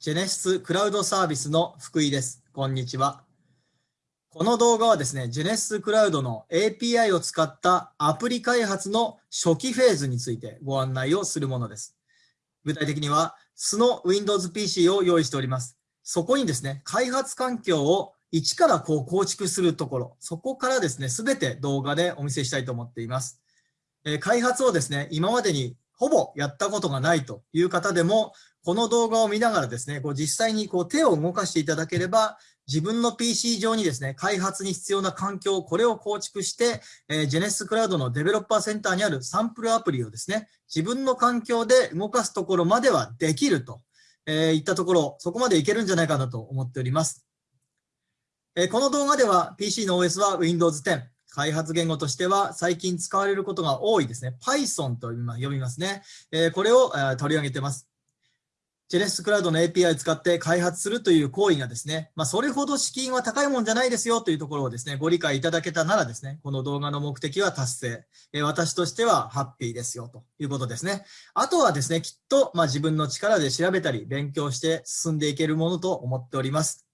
ジェネシスクラウドサービスの福井です。こんにちは。この動画はですね、ジェネシスクラウドの API を使ったアプリ開発の初期フェーズについてご案内をするものです。具体的には、素の Windows PC を用意しております。そこにですね、開発環境を一からこう構築するところ、そこからですね、すべて動画でお見せしたいと思っています。え開発をですね、今までにほぼやったことがないという方でも、この動画を見ながらですね、こう実際にこう手を動かしていただければ、自分の PC 上にですね、開発に必要な環境、これを構築して、えー、ジェネスクラウドのデベロッパーセンターにあるサンプルアプリをですね、自分の環境で動かすところまではできると、えー、いったところ、そこまでいけるんじゃないかなと思っております。えー、この動画では PC の OS は Windows 10、開発言語としては最近使われることが多いですね。Python と呼びますね。えこれを取り上げてます。ジェネシスクラウドの API を使って開発するという行為がですね、まあ、それほど資金は高いもんじゃないですよというところをですね、ご理解いただけたならですね、この動画の目的は達成。え私としてはハッピーですよということですね。あとはですね、きっと、まあ、自分の力で調べたり勉強して進んでいけるものと思っております。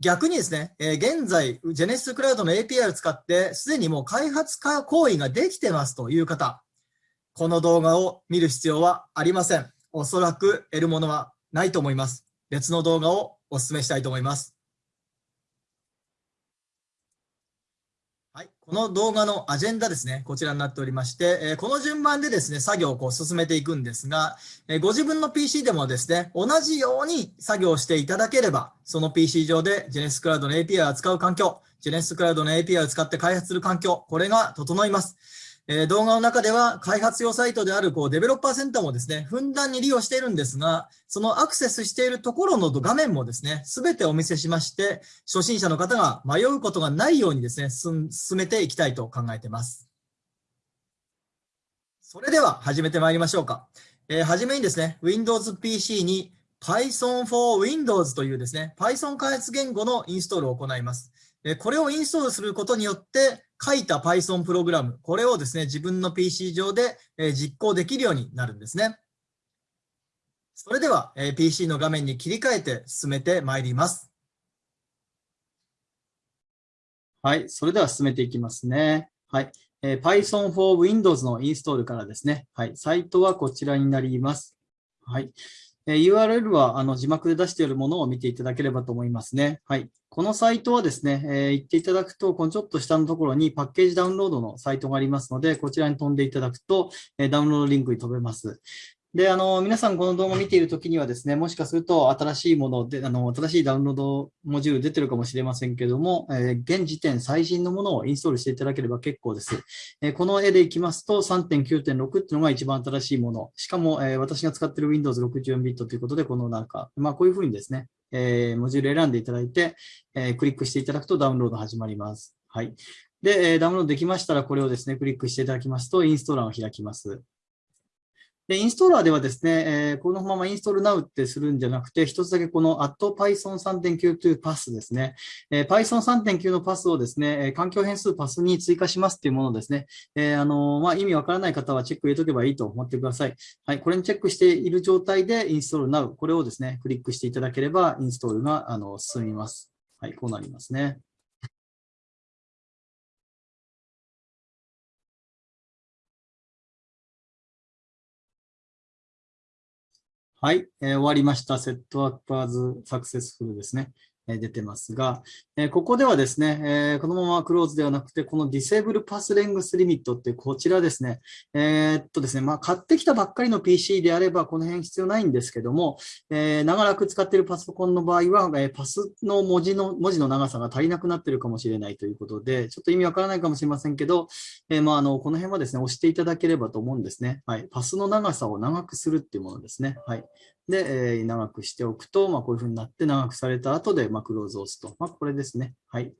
逆にですね、え現在、ジェネシスクラウドの API を使って、すでにもう開発行為ができてますという方、この動画を見る必要はありません。おそらく得るものはないと思います。別の動画をお勧めしたいと思います。はい、この動画のアジェンダですね、こちらになっておりまして、えこの順番でですね、作業をこう進めていくんですが、えご自分の PC でもですね、同じように作業していただければ、その PC 上でジェネスクラウドの API を扱う環境、ジェネスクラウドの API を使って開発する環境、これが整います。え動画の中では開発用サイトであるこうデベロッパーセンターもですね、ふんだんに利用しているんですが、そのアクセスしているところの画面もですね、すべてお見せしまして、初心者の方が迷うことがないようにですね、進めていきたいと考えています。それでは始めてまいりましょうか。えー、はじめにですね、Windows PC に Python for Windows というですね、Python 開発言語のインストールを行います。これをインストールすることによって、書いた Python プログラム、これをですね、自分の PC 上で実行できるようになるんですね。それでは PC の画面に切り替えて進めてまいります。はい、それでは進めていきますね。はい、えー、Python for Windows のインストールからですね。はい、サイトはこちらになります。はい。え URL はあの字幕で出しているものを見ていただければと思いますね。はい。このサイトはですね、えー、行っていただくと、このちょっと下のところにパッケージダウンロードのサイトがありますので、こちらに飛んでいただくと、えダウンロードリンクに飛べます。で、あの、皆さんこの動画を見ているときにはですね、もしかすると新しいもので、あの、新しいダウンロードモジュール出てるかもしれませんけども、えー、現時点最新のものをインストールしていただければ結構です。えー、この絵でいきますと3.9.6っていうのが一番新しいもの。しかも、えー、私が使っている Windows 64ビットということで、このなんか、まあこういうふうにですね、えモジュール選んでいただいて、えクリックしていただくとダウンロード始まります。はい。で、ダウンロードできましたら、これをですね、クリックしていただきますと、インストーラーを開きます。で、インストーラーではですね、えー、このままインストール Now ってするんじゃなくて、一つだけこの @python3.9 というパスですね、えー、Python3.9 のパスをですねえ、環境変数パスに追加しますっていうものですね。えー、あのまあ、意味わからない方はチェック入れとけばいいと思ってください。はい、これにチェックしている状態でインストール Now、これをですね、クリックしていただければインストールがあの進みます。はい、こうなりますね。はい、えー、終わりました。セットアッパーズサクセスフルですね。出てますが、ここではですね、このままクローズではなくて、この Disable Pass Length Limit ってこちらですね、えー、っとですね、まあ、買ってきたばっかりの PC であれば、この辺必要ないんですけども、えー、長らく使っているパソコンの場合は、えパスの文字の文字の長さが足りなくなっているかもしれないということで、ちょっと意味わからないかもしれませんけど、えまあ、あのこの辺はですね、押していただければと思うんですね。はい、パスの長さを長くするっていうものですね。はい、で、えー、長くしておくと、まあ、こういうふうになって長くされた後で、まあ、クローズを押すと。まあ、これですね。はい。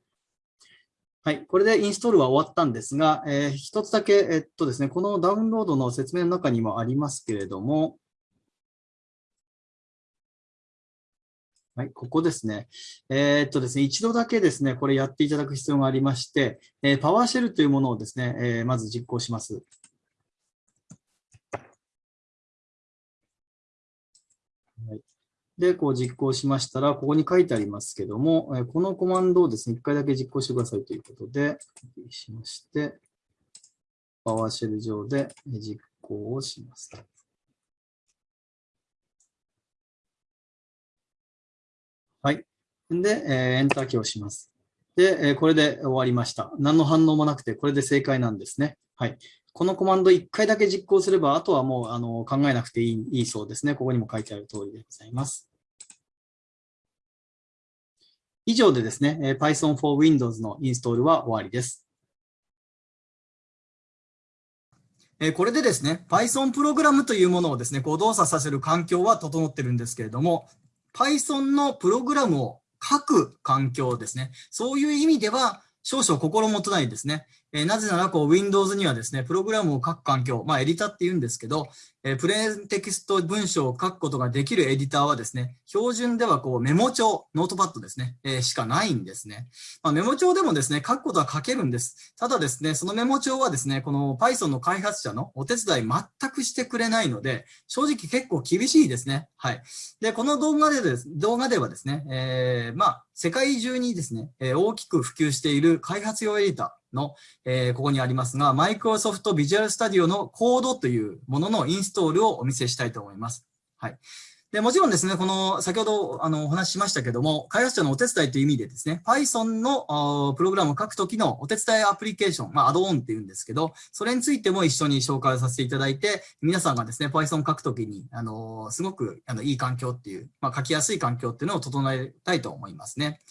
はい。これでインストールは終わったんですが、えー、一つだけ、えっとですね、このダウンロードの説明の中にもありますけれども、はい、ここですね。えー、っとですね、一度だけですね、これやっていただく必要がありまして、えー、パワーシェルというものをですね、えー、まず実行します。で、こう実行しましたら、ここに書いてありますけども、えこのコマンドをですね、一回だけ実行してくださいということで、しまして、パワーシェル上で実行をします。はい。で、えエンターキーをします。で、えこれで終わりました。何の反応もなくて、これで正解なんですね。はい。このコマンド1回だけ実行すれば、あとはもうあの考えなくていいいいそうですね。ここにも書いてある通りでございます。以上でですね、Python for Windows のインストールは終わりです。これでですね、Python プログラムというものをですね、こう動作させる環境は整ってるんですけれども、Python のプログラムを書く環境ですね。そういう意味では、少々心もとないですね。えー、なぜなら、こう、Windows にはですね、プログラムを書く環境、まあ、エディタって言うんですけど、えー、プレーンテキスト文章を書くことができるエディターはですね、標準ではこう、メモ帳、ノートパッドですね、えー、しかないんですね。まあ、メモ帳でもですね、書くことは書けるんです。ただですね、そのメモ帳はですね、この Python の開発者のお手伝い全くしてくれないので、正直結構厳しいですね。はい。で、この動画でです、動画ではですね、えー、まあ、世界中にですね、え大きく普及している開発用エディター、の、えー、ここにありますが、Microsoft Visual Studio のコードというもののインストールをお見せしたいと思います。はい。で、もちろんですね、この、先ほど、あの、お話ししましたけども、開発者のお手伝いという意味でですね、Python のプログラムを書くときのお手伝いアプリケーション、まあ、アドオンっていうんですけど、それについても一緒に紹介させていただいて、皆さんがですね、Python 書くときに、あの、すごく、あの、いい環境っていう、まあ、書きやすい環境っていうのを整えたいと思いますね。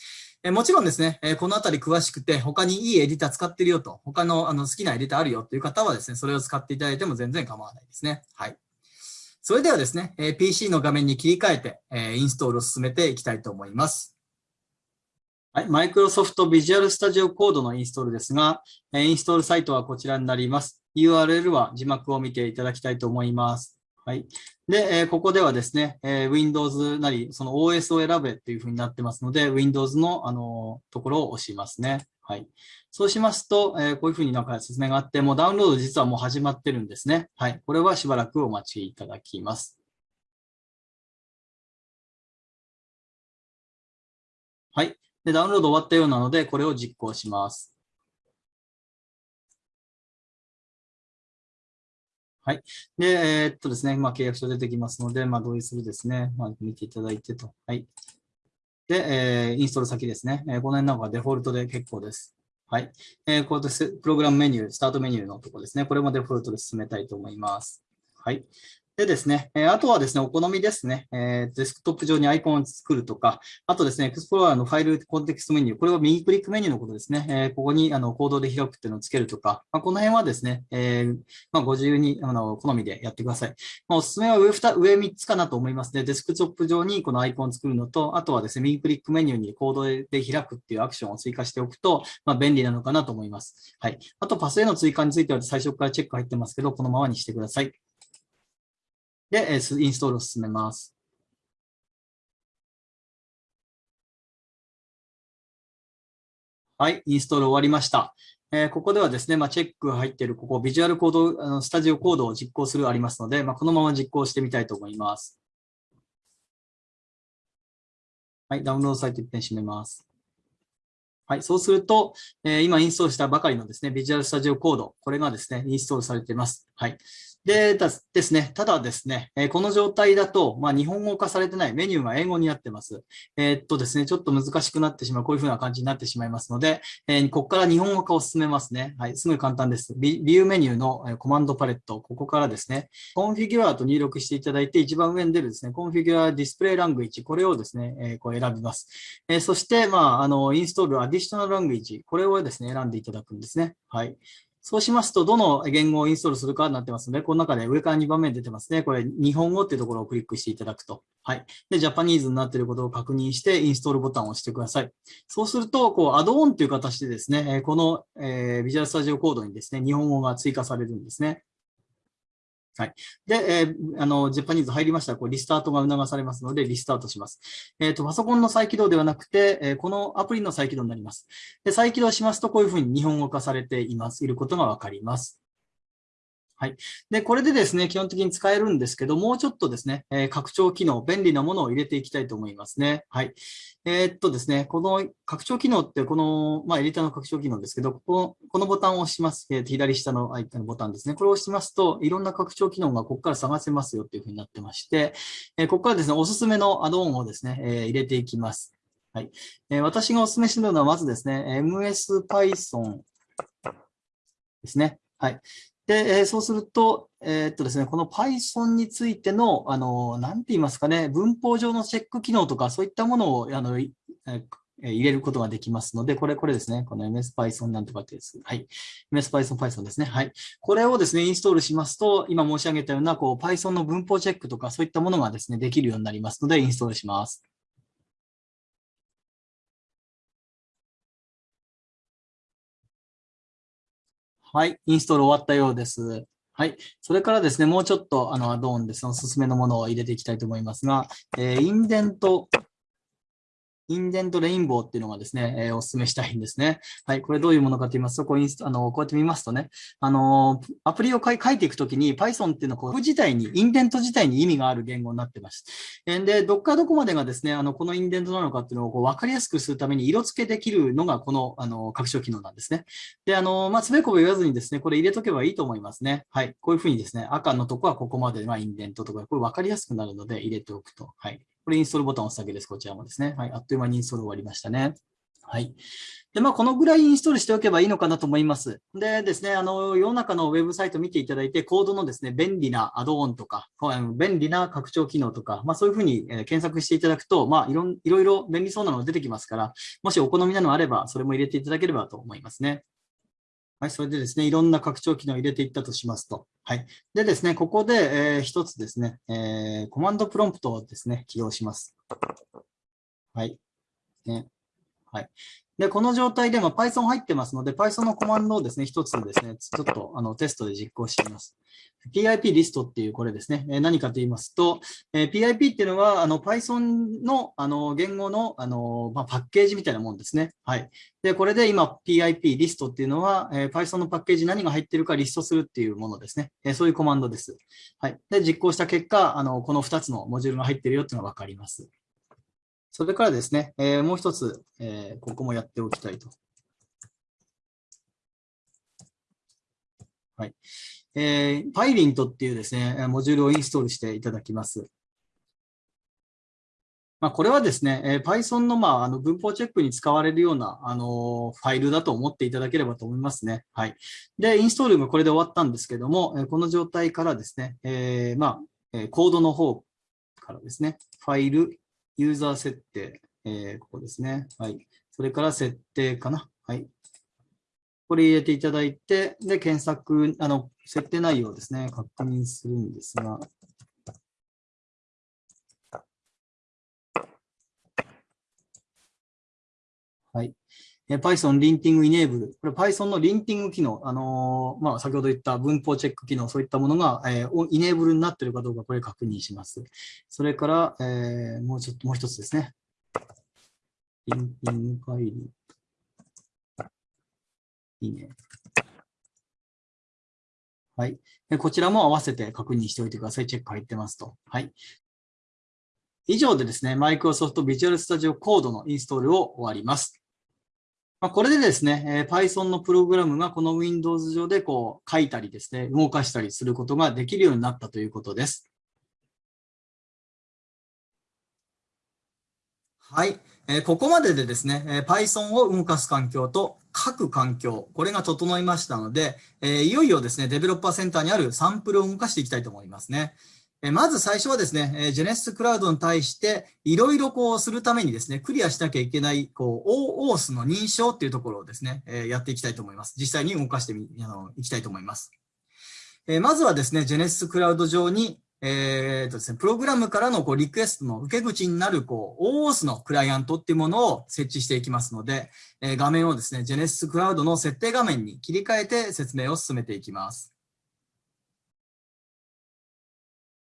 えもちろんですね、えこのあたり詳しくて、他にいいエディター使ってるよと、他のあの好きなエディターあるよという方はですね、それを使っていただいても全然構わないですね。はい。それではですね、え PC の画面に切り替えて、えインストールを進めていきたいと思います。はい、Microsoft Visual Studio Code のインストールですが、インストールサイトはこちらになります。URL は字幕を見ていただきたいと思います。はい。で、えここではですね、え Windows なり、その OS を選べっていうふうになってますので、Windows の、あの、ところを押しますね。はい。そうしますと、えこういうふうになんか説明があって、もうダウンロード実はもう始まってるんですね。はい。これはしばらくお待ちいただきます。はい。で、ダウンロード終わったようなので、これを実行します。はい。で、えー、っとですね、まあ、契約書出てきますので、まあ、同意するですね、まあ、見ていただいてと。はい。で、えー、インストール先ですね。えー、この辺なんかデフォルトで結構です。はい。えー、こうやって。プログラムメニュー、スタートメニューのところですね。これもデフォルトで進めたいと思います。はい。でですね、えあとはですね、お好みですね、えデスクトップ上にアイコンを作るとか、あとですね、エクスプローラーのファイルコンテキストメニュー、これは右クリックメニューのことですね、えここにあのコードで開くっていうのをつけるとか、まあ、この辺はですね、え、まあ、ご自由にあの好みでやってください。まあ、おすすめは上 2, 上3つかなと思いますね。デスクトップ上にこのアイコンを作るのと、あとはですね、右クリックメニューにコードで開くっていうアクションを追加しておくと、ま、便利なのかなと思います。はい。あと、パスへの追加については最初からチェック入ってますけど、このままにしてください。で、インストールを進めます。はい、インストール終わりました。えー、ここではですね、まあ、チェックが入っている、ここ、ビジュアルコード、あのスタジオコードを実行するありますので、まあ、このまま実行してみたいと思います。はい、ダウンロードサイト一遍閉めます。はい、そうすると、えー、今インストールしたばかりのですね、ビジュアルスタジオコード、これがですね、インストールされています。はい。でですね、ただですね、えこの状態だと、まあ、日本語化されてないメニューが英語になってます。えー、っとですね、ちょっと難しくなってしまう、こういう風な感じになってしまいますので、えー、ここから日本語化を進めますね。はい、すごい簡単です。ビビューメニューのコマンドパレット、ここからですね、コンフィギュアと入力していただいて、一番上に出るですね、コンフィギュアディスプレイラングイッジ、これをですね、え、こう選びます。えそして、まあ、あの、インストールアディショナルラングイッジ、これをですね、選んでいただくんですね。はい。そうしますと、どの言語をインストールするかになってますので、この中で上から2番目に出てますね。これ、日本語っていうところをクリックしていただくと。はい。で、ジャパニーズになっていることを確認して、インストールボタンを押してください。そうすると、こう、アドオンという形でですね、この、えー、ビジュアルスタジオコードにですね、日本語が追加されるんですね。はい。で、えー、あの、ジャパニーズ入りましたら、こう、リスタートが促されますので、リスタートします。えっ、ー、と、パソコンの再起動ではなくて、えー、このアプリの再起動になります。で、再起動しますと、こういうふうに日本語化されています、いることがわかります。はい。で、これでですね、基本的に使えるんですけど、もうちょっとですね、えー、拡張機能、便利なものを入れていきたいと思いますね。はい。えー、っとですね、この拡張機能って、この、まあ、エディターの拡張機能ですけど、こここのボタンを押します。えー、左下のアイコンのボタンですね。これを押しますと、いろんな拡張機能がここから探せますよっていうふうになってまして、え、ここからですね、おすすめのアドオンをですね、え、入れていきます。はい。え、私がお勧めしてるのは、まずですね、MS Python ですね。はい。で、え、そうすると、えー、っとですね、この Python についての、あの、なんて言いますかね、文法上のチェック機能とか、そういったものを、あの、えー入れることができますので、これ、これですね。この MSPython なんとかってです。はい。MSPython Python ですね。はい。これをですね、インストールしますと、今申し上げたような、こう、Python の文法チェックとか、そういったものがですね、できるようになりますので、インストールします。はい。インストール終わったようです。はい。それからですね、もうちょっと、あの、アドオンでそのおすすめのものを入れていきたいと思いますが、えー、インデントインデントレインボーっていうのがですね、えー、お勧めしたいんですね。はい。これどういうものかと言いますと、こうインスあのこうやって見ますとね、あのアプリを書いていくときに Python っていうのはこう自体に、インデント自体に意味がある言語になってます。で、どっからどこまでがですね、あのこのインデントなのかっていうのをこう分かりやすくするために色付けできるのがこのあの拡張機能なんですね。で、あの、まあ、つべこべ言わずにですね、これ入れとけばいいと思いますね。はい。こういうふうにですね、赤のとこはここまでがインデントとか、これ分かりやすくなるので入れておくと。はい。これインストールボタンを押すだけです。こちらもですね。はい。あっという間にインストール終わりましたね。はい。で、まあ、このぐらいインストールしておけばいいのかなと思います。でですね、あの、世の中のウェブサイト見ていただいて、コードのですね、便利なアドオンとか、便利な拡張機能とか、まあ、そういうふうに検索していただくと、まあ、いろいろいろ便利そうなのが出てきますから、もしお好みなのあれば、それも入れていただければと思いますね。はい、それでですね、いろんな拡張機能を入れていったとしますと。はい。でですね、ここで、えー、一つですね、えー、コマンドプロンプトをですね、起動します。はい。ね。はい。で、この状態で、ま Python 入ってますので、Python のコマンドをですね、一つですね、ちょっとあのテストで実行してみます。PIP リストっていうこれですね、え何かと言いますと、え PIP っていうのは、あの Python のあの言語のあの、まあ、パッケージみたいなもんですね。はい。で、これで今 PIP リストっていうのは、え Python のパッケージ何が入ってるかリストするっていうものですね。えそういうコマンドです。はい。で、実行した結果、あのこの2つのモジュールが入ってるよっていうのがわかります。それからですね、えー、もう一つ、えー、ここもやっておきたいと。はい。えー、Pylint っていうですね、モジュールをインストールしていただきます。まあ、これはですね、えー、Python の,、まあ、あの文法チェックに使われるような、あのファイルだと思っていただければと思いますね。はい。で、インストールがこれで終わったんですけども、えー、この状態からですね、えー、まあ、コードの方からですね、ファイル、ユーザー設定、えー、ここですね。はい。それから設定かな。はい。これ入れていただいて、で、検索、あの、設定内容ですね、確認するんですが、はい。Python リンティングイネーブル。これ Python のリンティング機能。あのー、まあ、先ほど言った文法チェック機能、そういったものが、えー、イネーブルになっているかどうか、これ確認します。それから、えー、もうちょっと、もう一つですね。リンティングファイル。いいね。はい。こちらも合わせて確認しておいてください。チェック入ってますと。はい。以上でですね、Microsoft Visual Studio Code のインストールを終わります。まあ、これでですね、えー、Python のプログラムがこの Windows 上でこう書いたりですね、動かしたりすることができるようになったということです。はい。えー、ここまででですね、えー、Python を動かす環境と書く環境、これが整いましたので、えー、いよいよですね、デベロッパーセンターにあるサンプルを動かしていきたいと思いますね。まず最初はですね、ジェネシスクラウドに対していろいろこうするためにですね、クリアしなきゃいけない、こう、OAuth の認証っていうところをですね、やっていきたいと思います。実際に動かしてみ、あの、いきたいと思います。まずはですね、ジェネシスクラウド上に、えーとですね、プログラムからのこうリクエストの受け口になるこう OAuth のクライアントっていうものを設置していきますので、え、画面をですね、ジェネシスクラウドの設定画面に切り替えて説明を進めていきます。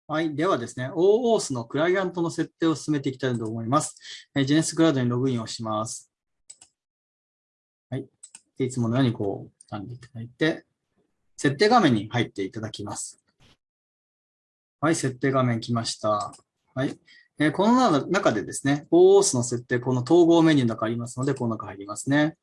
はい。ではですね、OAuth のクライアントの設定を進めていきたいと思います。えー、ジェネスクラウドにログインをします。はい。いつものようにこう、選んでいただいて、設定画面に入っていただきます。はい、設定画面来ました。はい。えー、この中でですね、OAuth の設定、この統合メニューの中ありますので、この中入りますね。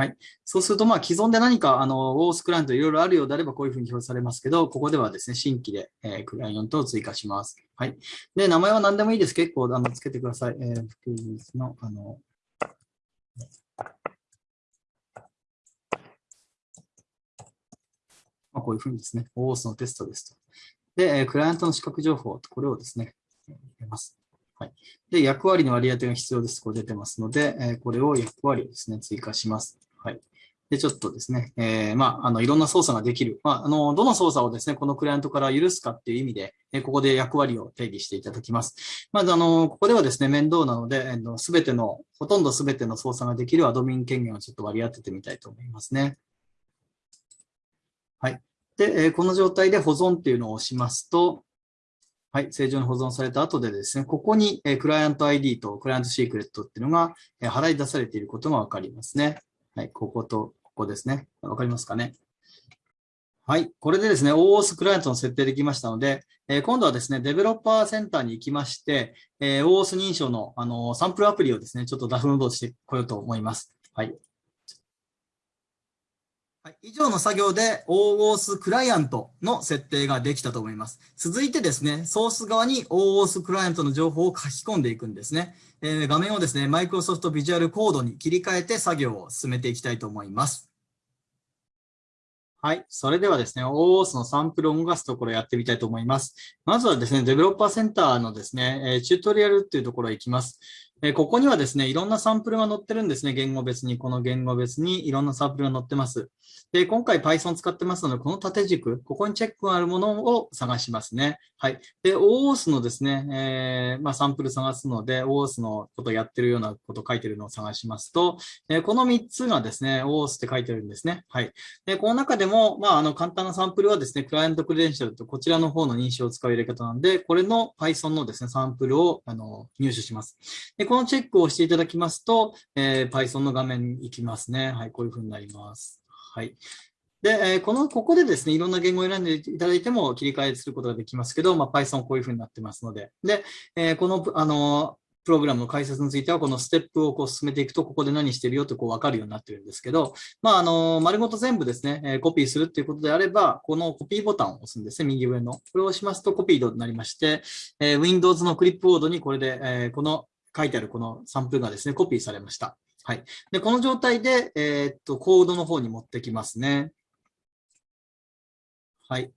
はい。そうすると、まあ、既存で何か、あの、OAuth クライアントいろいろあるようであれば、こういうふうに表示されますけど、ここではですね、新規で、えー、クライアントを追加します。はい。で、名前は何でもいいです。結構、あの、つけてください。えー、福井の、あの、まあ、こういうふうにですね、OAuth のテストですと。で、クライアントの資格情報、これをですね、入れます。はい。で、役割の割り当てが必要です。これ出てますので、これを役割をですね、追加します。はい。で、ちょっとですね、えー、まあ、あの、いろんな操作ができる。まあ、あの、どの操作をですね、このクライアントから許すかっていう意味で、えここで役割を定義していただきます。まず、あの、ここではですね、面倒なので、すべての、ほとんどすべての操作ができるアドミン権限をちょっと割り当ててみたいと思いますね。はい。で、えこの状態で保存っていうのを押しますと、はい、正常に保存された後でですね、ここに、えクライアント ID とクライアントシークレットっていうのが、え払い出されていることがわかりますね。はい、こことここですね。わかりますかね？はい。これでですね、OOS クライアントの設定できましたので、え今度はですね、デベロッパーセンターに行きまして、え OOS 認証のあのサンプルアプリをですね、ちょっとダフンロードしてこようと思います。はい。はい、以上の作業で OOS クライアントの設定ができたと思います。続いてですね、ソース側に OOS クライアントの情報を書き込んでいくんですね。えー、画面をですね、Microsoft Visual Code に切り替えて作業を進めていきたいと思います。はい。それではですね、OOS のサンプルを動かすところをやってみたいと思います。まずはですね、デベロッパーセンターのですね、チュートリアルっていうところへ行きます。えここにはですね、いろんなサンプルが載ってるんですね。言語別に、この言語別にいろんなサンプルが載ってます。で、今回 Python 使ってますので、この縦軸、ここにチェックがあるものを探しますね。はい。で、OOS のですね、えー、まあ、サンプル探すので、OOS のことやってるようなこと書いてるのを探しますと、えー、この3つがですね、OOS って書いてるんですね。はい。で、この中でも、まあ、あの、簡単なサンプルはですね、クライアントクレデンシャルとこちらの方の認証を使う入れ方なんで、これの Python のですね、サンプルをあの入手します。で、このチェックをしていただきますと、えー、Python の画面に行きますね。はい、こういうふうになります。はい。で、えー、この、ここでですね、いろんな言語を選んでいただいても切り替えすることができますけど、まあ、Python こういうふうになってますので、で、えー、この、あの、プログラムの解説については、このステップをこう進めていくと、ここで何してるよってこう分かるようになってるんですけど、まあ、あの、丸ごと全部ですね、コピーするっていうことであれば、このコピーボタンを押すんですね、右上の。これを押しますとコピードになりまして、え、Windows のクリップボードにこれで、え、この書いてあるこのサンプルがですね、コピーされました。はい。で、この状態で、えー、っと、コードの方に持ってきますね。はい。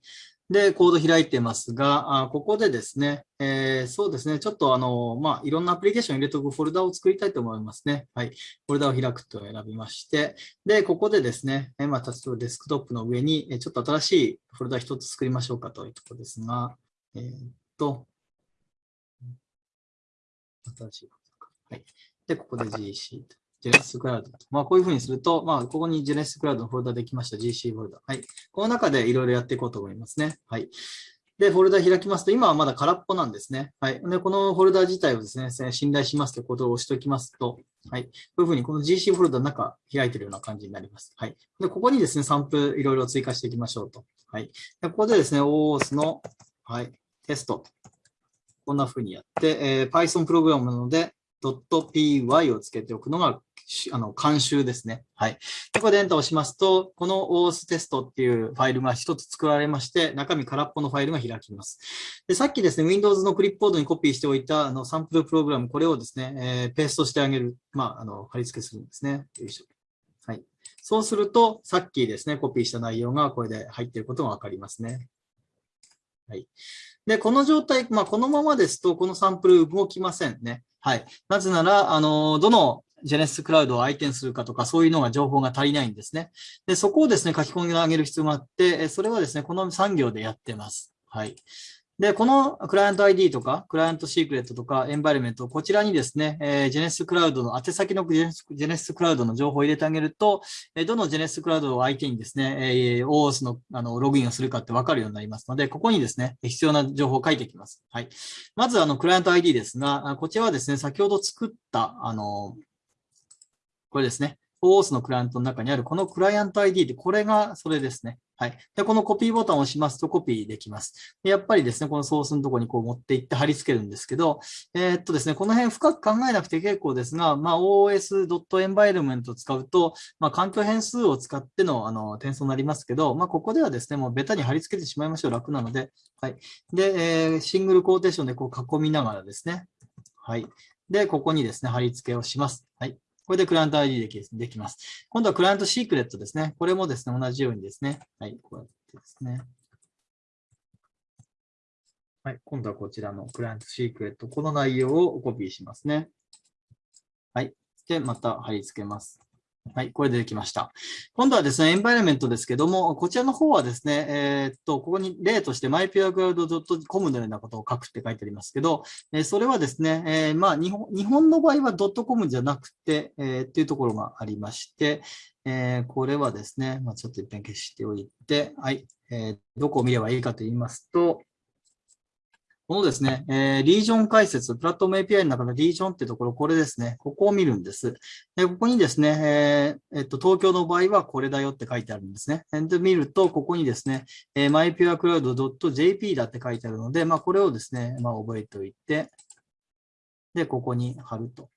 で、コード開いてますが、あここでですね、えー、そうですね、ちょっとあの、まあ、いろんなアプリケーション入れておくフォルダを作りたいと思いますね。はい。フォルダを開くと選びまして、で、ここでですね、えまあ、例えばデスクトップの上に、ちょっと新しいフォルダ一つ作りましょうかというところですが、えー、っと、新しい。はい。で、ここで GC と。ジェネシスクラウド。まあ、こういうふうにすると、まあ、ここにジェネシスクラウドのフォルダできました。GC フォルダ。はい。この中でいろいろやっていこうと思いますね。はい。で、フォルダ開きますと、今はまだ空っぽなんですね。はい。で、このフォルダ自体をですね、信頼しますということを押しておきますと、はい。こういうふうにこの GC フォルダの中開いているような感じになります。はい。で、ここにですね、サンプルいろいろ追加していきましょうと。はい。でここでですね、OOS の、はい、テスト。こんなふうにやって、えー、Python プログラムなので、.py をつけておくのがあの、監修ですね。はい。ここでエンターをしますと、この OS テストっていうファイルが一つ作られまして、中身空っぽのファイルが開きます。で、さっきですね、Windows のクリップボードにコピーしておいたあのサンプルプログラム、これをですね、えー、ペーストしてあげる、まあ、あの、貼り付けするんですね。よいしょ。はい。そうすると、さっきですね、コピーした内容がこれで入っていることがわかりますね。はい。で、この状態、まあ、このままですと、このサンプル動きませんね。はい。なぜなら、あの、どのジェネシスクラウドを相手にするかとか、そういうのが情報が足りないんですね。で、そこをですね、書き込みを上げる必要があって、それはですね、この産業でやってます。はい。で、このクライアント ID とか、クライアントシークレットとか、エンバイルメント、こちらにですね、えー、ジェネシスクラウドの、宛先のジェネシスクラウドの情報を入れてあげると、えー、どのジェネシスクラウドを相手にですね、えー、OOS のあのログインをするかってわかるようになりますので、ここにですね、必要な情報を書いていきます。はい。まず、あの、クライアント ID ですが、こちらはですね、先ほど作った、あの、これですね。Os のクライアントの中にあるこのクライアント ID で、これがそれですね。はい。で、このコピーボタンを押しますとコピーできます。でやっぱりですね、このソースのところにこう持っていって貼り付けるんですけど、えー、っとですね、この辺深く考えなくて結構ですが、まあ、os.environment を使うと、まあ、環境変数を使ってのあの転送になりますけど、まあ、ここではですね、もうベタに貼り付けてしまいましょう。楽なので。はい。で、えー、シングルコーテーションでこう囲みながらですね。はい。で、ここにですね、貼り付けをします。はい。これでクライアント ID できできます。今度はクライアントシークレットですね。これもですね、同じようにですね。はい、こうやってですね。はい、今度はこちらのクライアントシークレット。この内容をコピーしますね。はい。で、また貼り付けます。はい、これでできました。今度はですね、エンバイラメントですけども、こちらの方はですね、えー、っと、ここに例として mypurecloud.com のようなことを書くって書いてありますけど、えー、それはですね、えー、まあ日本、日本の場合は .com じゃなくて、えー、っていうところがありまして、えー、これはですね、まあ、ちょっと一遍消しておいて、はい、えー、どこを見ればいいかと言いますと、このですね、えー、リージョン解説、プラットフォーム API の中のリージョンっていうところ、これですね、ここを見るんです。でここにですね、えー、えっと、東京の場合はこれだよって書いてあるんですね。で、見ると、ここにですね、えー、mypurecloud.jp だって書いてあるので、まあ、これをですね、まあ、覚えておいて、で、ここに貼ると。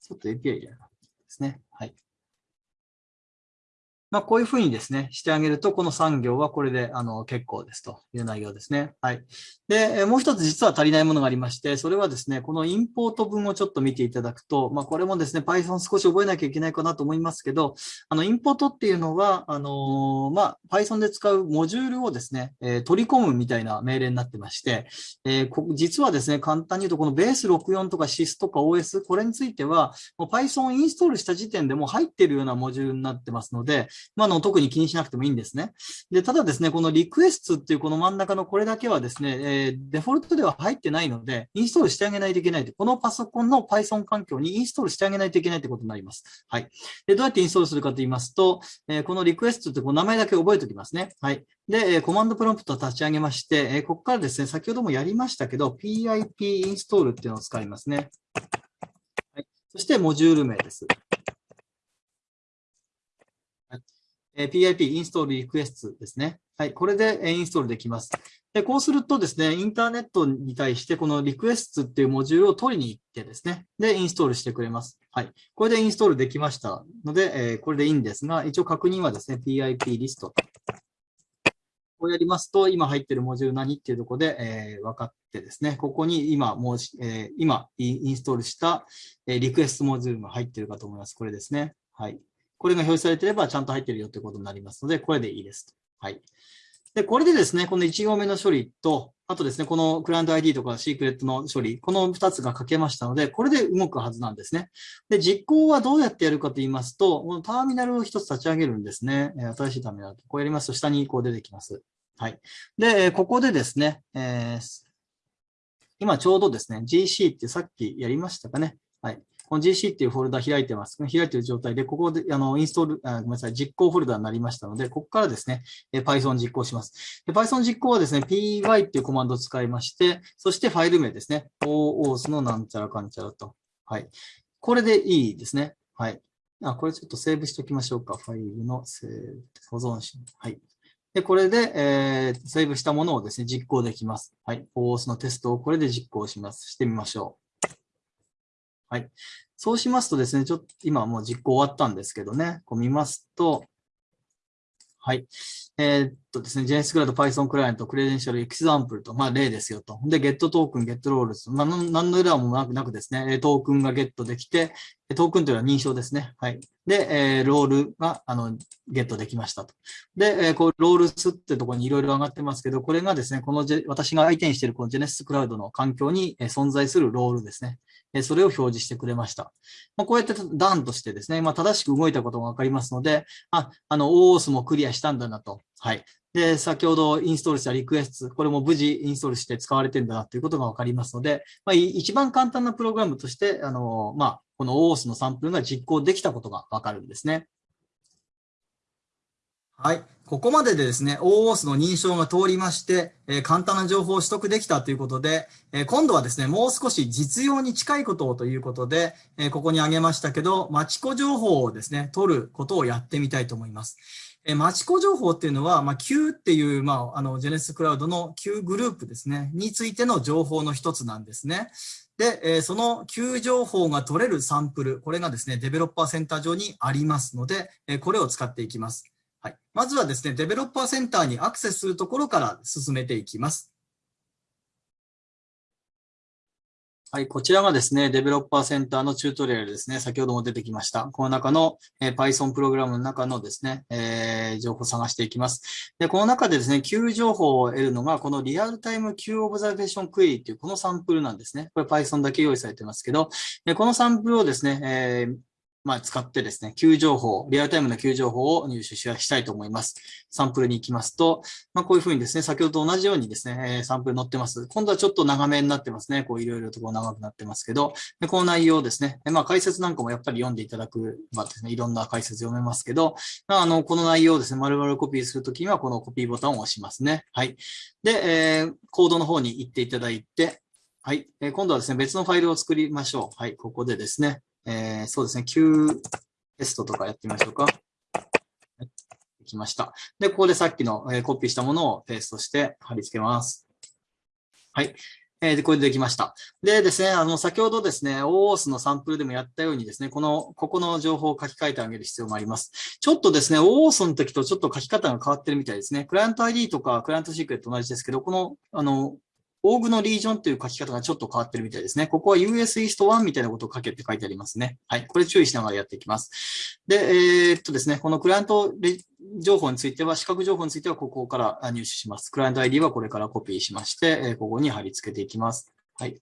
ちょっと API じゃなかったですね。はい。まあ、こういうふうにですね、してあげると、この産業はこれであの結構ですという内容ですね。はい。で、もう一つ実は足りないものがありまして、それはですね、このインポート文をちょっと見ていただくと、まあ、これもですね、Python 少し覚えなきゃいけないかなと思いますけど、あの、インポートっていうのは、あのまあ、Python で使うモジュールをですね、え、取り込むみたいな命令になってまして、えー、実はですね、簡単に言うと、このベース64とか SIS とか OS、これについては、Python インストールした時点でも入っているようなモジュールになってますので、まあ、の特に気にしなくてもいいんですね。で、ただですね、このリクエストっていうこの真ん中のこれだけはですね、えー、デフォルトでは入ってないので、インストールしてあげないといけないと。このパソコンの Python 環境にインストールしてあげないといけないということになります。はい。で、どうやってインストールするかと言いますと、えー、このリクエストってこう名前だけ覚えておきますね。はい。で、コマンドプロンプトを立ち上げまして、えここからですね、先ほどもやりましたけど、pip インストールっていうのを使いますね。はい、そして、モジュール名です。え PIP インストールリクエストですね。はい。これでインストールできます。で、こうするとですね、インターネットに対してこのリクエストっていうモジュールを取りに行ってですね、で、インストールしてくれます。はい。これでインストールできましたので、えー、これでいいんですが、一応確認はですね、PIP リスト。こうやりますと、今入ってるモジュール何っていうところで、えー、分かってですね、ここに今、もう、えー、今インストールした、え、リクエストモジュールが入ってるかと思います。これですね。はい。これが表示されてればちゃんと入ってるよということになりますので、これでいいです。はい。で、これでですね、この1行目の処理と、あとですね、このクライアント ID とかシークレットの処理、この2つが書けましたので、これで動くはずなんですね。で、実行はどうやってやるかと言いますと、このターミナルを1つ立ち上げるんですね。新しいターミナル。こうやりますと、下にこう出てきます。はい。で、ここでですね、えー、今ちょうどですね、GC ってさっきやりましたかね。はい。この GC っていうフォルダ開いてます。開いてる状態で、ここで、あの、インストール、あごめんなさい、実行フォルダになりましたので、ここからですね、Python 実行します。Python 実行はですね、py っていうコマンドを使いまして、そしてファイル名ですね、oos のなんちゃらかんちゃらと。はい。これでいいですね。はい。あ、これちょっとセーブしておきましょうか。ファイルのセーブ、保存し、はい。で、これで、えー、セーブしたものをですね、実行できます。はい。OS のテストをこれで実行します。してみましょう。はい。そうしますとですね、ちょっと今もう実行終わったんですけどね、こう見ますと、はい。えー、っとですね、JS クラウド Python クライアント、クレデンシャルエキサンプルと、まあ例ですよと。で、ゲットトークン、ゲットロールズ。まあ、何のエラーもなくなくですね、トークンがゲットできて、トークンというのは認証ですね。はい。で、えー、ロールが、あの、ゲットできましたと。で、えー、こう、ロールスってところにいろいろ上がってますけど、これがですね、この私が相手にしているこの JS クラウドの環境に存在するロールですね。それを表示してくれました。まあ、こうやって段としてですね、まあ、正しく動いたことがわかりますので、あ、あの、OOS もクリアしたんだなと。はい。で、先ほどインストールしたリクエスト、これも無事インストールして使われてんだなということがわかりますので、まあ、一番簡単なプログラムとして、あの、まあ、この OOS のサンプルが実行できたことがわかるんですね。はい。ここまででですね、OOS の認証が通りまして、えー、簡単な情報を取得できたということで、えー、今度はですね、もう少し実用に近いことをということで、えー、ここに挙げましたけど、マチコ情報をですね、取ることをやってみたいと思います。えマチコ情報っていうのは、まあ、Q っていう、まあ、あの、ジェネスクラウドの Q グループですね、についての情報の一つなんですね。で、えー、その Q 情報が取れるサンプル、これがですね、デベロッパーセンター上にありますので、えー、これを使っていきます。まずはですね、デベロッパーセンターにアクセスするところから進めていきます。はい、こちらがですね、デベロッパーセンターのチュートリアルですね。先ほども出てきました。この中の、えー、Python プログラムの中のですね、えー、情報を探していきます。で、この中でですね、Q 情報を得るのが、このリアルタイム Q オブザベーションクエリっていうこのサンプルなんですね。これ Python だけ用意されてますけど、でこのサンプルをですね、えーまあ、使ってですね、Q 情報、リアルタイムの Q 情報を入手したいと思います。サンプルに行きますと、まあ、こういうふうにですね、先ほどと同じようにですね、サンプル載ってます。今度はちょっと長めになってますね。こういろいろとこう長くなってますけど、でこの内容ですね、まあ、解説なんかもやっぱり読んでいただく、まあですね、いろんな解説読めますけど、まあ、あの、この内容をですね、丸々コピーするときにはこのコピーボタンを押しますね。はい。で、えー、コードの方に行っていただいて、はい。えー、今度はですね、別のファイルを作りましょう。はい。ここでですね、えー、そうですね、Q テストとかやってみましょうか。できました。で、ここでさっきの、えー、コピーしたものをペーストして貼り付けます。はい。えー、で、これでできました。でですね、あの、先ほどですね、OOS のサンプルでもやったようにですね、この、ここの情報を書き換えてあげる必要があります。ちょっとですね、OOS の時とちょっと書き方が変わってるみたいですね。クライアント ID とかクライアントシークレット同じですけど、この、あの、オーグのリージョンという書き方がちょっと変わってるみたいですね。ここは US East 1みたいなことを書けって書いてありますね。はい。これ注意しながらやっていきます。で、えー、っとですね、このクライアント情報については、視覚情報についてはここから入手します。クライアント ID はこれからコピーしまして、ここに貼り付けていきます。はい。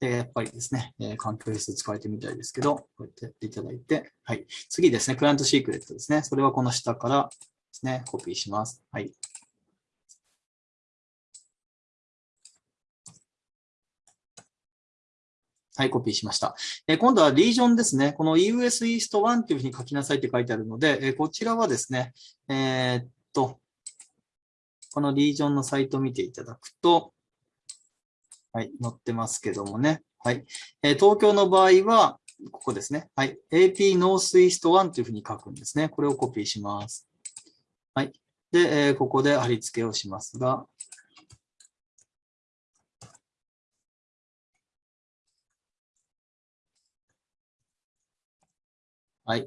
で、やっぱりですね、え、環境レス使えてみたいですけど、こうやってやっていただいて、はい。次ですね、クライアントシークレットですね。それはこの下からですね、コピーします。はい。はい、コピーしました。え、今度はリージョンですね。この US East 1というふうに書きなさいって書いてあるので、え、こちらはですね、えー、っと、このリージョンのサイトを見ていただくと、はい、載ってますけどもね。はい。え東京の場合は、ここですね。はい。AP North East 1というふうに書くんですね。これをコピーします。はい。で、えここで貼り付けをしますが、はい。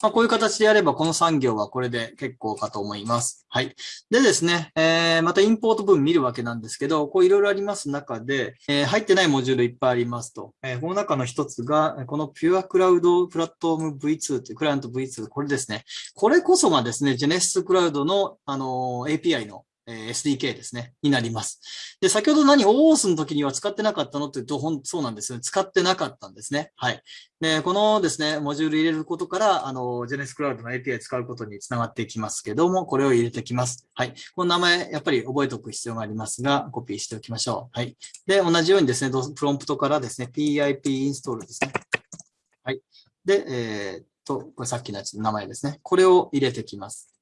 まあ、こういう形でやれば、この産業はこれで結構かと思います。はい。でですね、えー、またインポート文見るわけなんですけど、こういろいろあります中で、えー、入ってないモジュールいっぱいありますと。えー、この中の一つが、この Pure Cloud Platform V2 というクライアント V2、これですね。これこそがですね、Genesis Cloud の、あの API のえ SDK ですね、になります。で、先ほど何 OOS の時には使ってなかったのって言うと、ほん、そうなんですよ。使ってなかったんですね。はい。で、このですね、モジュール入れることから、あの、ジェネスクラウドの API 使うことにつながっていきますけども、これを入れてきます。はい。この名前、やっぱり覚えておく必要がありますが、コピーしておきましょう。はい。で、同じようにですね、プロンプトからですね、PIP インストールですね。はい。で、えー、っと、これさっきのやつの名前ですね。これを入れてきます。